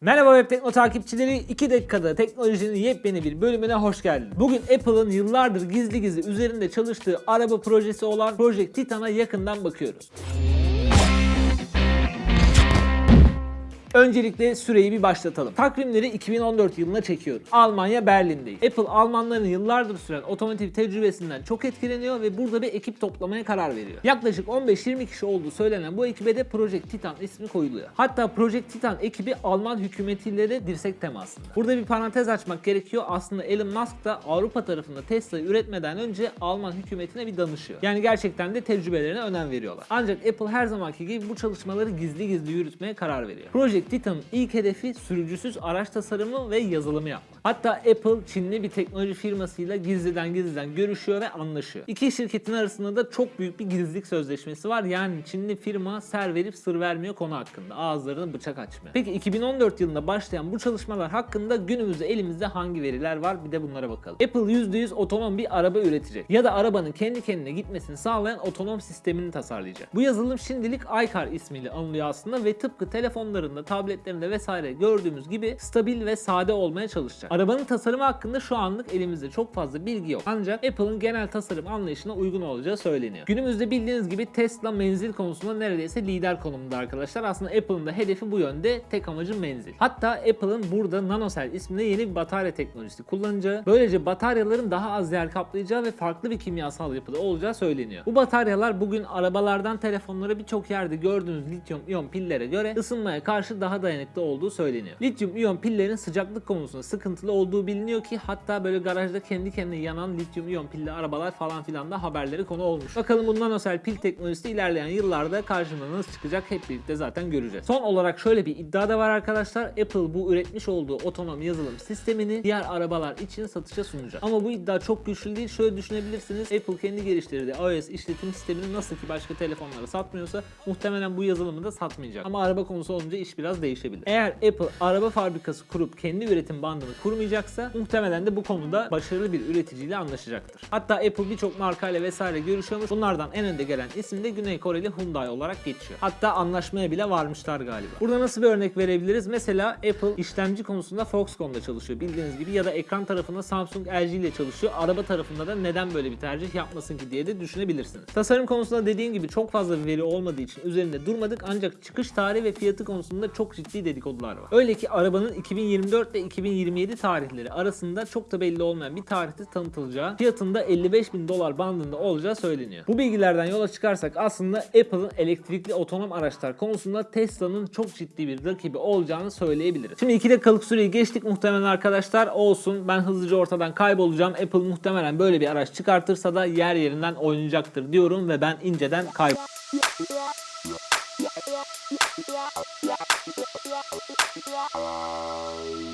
Merhaba Web Tekno takipçileri 2 dakikada teknolojinin yepyeni bir bölümüne hoş geldin. Bugün Apple'ın yıllardır gizli gizli üzerinde çalıştığı araba projesi olan Project Titan'a yakından bakıyoruz. Öncelikle süreyi bir başlatalım. Takvimleri 2014 yılına çekiyoruz. Almanya Berlin'deyiz. Apple Almanların yıllardır süren otomotiv tecrübesinden çok etkileniyor ve burada bir ekip toplamaya karar veriyor. Yaklaşık 15-20 kişi olduğu söylenen bu ekibe de Project Titan ismi koyuluyor. Hatta Project Titan ekibi Alman hükümetiyle de dirsek temasında. Burada bir parantez açmak gerekiyor. Aslında Elon Musk da Avrupa tarafında Tesla'yı üretmeden önce Alman hükümetine bir danışıyor. Yani gerçekten de tecrübelerine önem veriyorlar. Ancak Apple her zamanki gibi bu çalışmaları gizli gizli yürütmeye karar veriyor. Project Titan'ın ilk hedefi sürücüsüz araç tasarımı ve yazılımı yapmak. Hatta Apple Çinli bir teknoloji firmasıyla gizliden gizliden görüşüyor ve anlaşıyor. İki şirketin arasında da çok büyük bir gizlilik sözleşmesi var. Yani Çinli firma ser verip sır vermiyor konu hakkında. Ağızlarını bıçak açmıyor. Peki 2014 yılında başlayan bu çalışmalar hakkında günümüzde elimizde hangi veriler var bir de bunlara bakalım. Apple %100 otonom bir araba üretecek. Ya da arabanın kendi kendine gitmesini sağlayan otonom sistemini tasarlayacak. Bu yazılım şimdilik iCar ismiyle anılıyor aslında ve tıpkı telefonlarında, tabletlerinde vesaire gördüğümüz gibi stabil ve sade olmaya çalışacak. Arabanın tasarımı hakkında şu anlık elimizde çok fazla bilgi yok. Ancak Apple'ın genel tasarım anlayışına uygun olacağı söyleniyor. Günümüzde bildiğiniz gibi Tesla menzil konusunda neredeyse lider konumunda arkadaşlar. Aslında Apple'ın da hedefi bu yönde. Tek amacı menzil. Hatta Apple'ın burada NanoCell isminde yeni bir batarya teknolojisi kullanacağı, böylece bataryaların daha az yer kaplayacağı ve farklı bir kimyasal yapıda olacağı söyleniyor. Bu bataryalar bugün arabalardan telefonlara birçok yerde gördüğünüz lityum iyon pillere göre ısınmaya karşı daha dayanıklı olduğu söyleniyor. Lityum iyon pillerin sıcaklık konusunda sıkıntılı olduğu biliniyor ki hatta böyle garajda kendi kendine yanan lityum iyon pilli arabalar falan filan da haberleri konu olmuş. Bakalım bu nanosel pil teknolojisi ilerleyen yıllarda karşımıza nasıl çıkacak hep birlikte zaten göreceğiz. Son olarak şöyle bir iddia da var arkadaşlar. Apple bu üretmiş olduğu otonom yazılım sistemini diğer arabalar için satışa sunacak. Ama bu iddia çok güçlü değil. Şöyle düşünebilirsiniz. Apple kendi geliştirdiği iOS işletim sistemini nasıl ki başka telefonlara satmıyorsa muhtemelen bu yazılımı da satmayacak. Ama araba konusu olunca iş biraz değişebilir. Eğer Apple araba fabrikası kurup kendi üretim bandını kurmayacaksa muhtemelen de bu konuda başarılı bir üreticiyle anlaşacaktır. Hatta Apple birçok markayla vesaire görüşüyormuş. Bunlardan en önde gelen isim de Güney Koreli Hyundai olarak geçiyor. Hatta anlaşmaya bile varmışlar galiba. Burada nasıl bir örnek verebiliriz? Mesela Apple işlemci konusunda Foxconn'da çalışıyor bildiğiniz gibi ya da ekran tarafında Samsung LG ile çalışıyor. Araba tarafında da neden böyle bir tercih yapmasın ki diye de düşünebilirsiniz. Tasarım konusunda dediğim gibi çok fazla veri olmadığı için üzerinde durmadık ancak çıkış tarihi ve fiyatı konusunda çok ciddi dedikodular var. Öyle ki arabanın 2024 ve 2027 tarihleri arasında çok da belli olmayan bir tarihte tanıtılacağı, fiyatında 55 bin dolar bandında olacağı söyleniyor. Bu bilgilerden yola çıkarsak aslında Apple'ın elektrikli otonom araçlar konusunda Tesla'nın çok ciddi bir rakibi olacağını söyleyebiliriz. Şimdi 2 dakikalık süreyi geçtik muhtemelen arkadaşlar olsun ben hızlıca ortadan kaybolacağım. Apple muhtemelen böyle bir araç çıkartırsa da yer yerinden oynayacaktır diyorum ve ben inceden kaybol. Bye.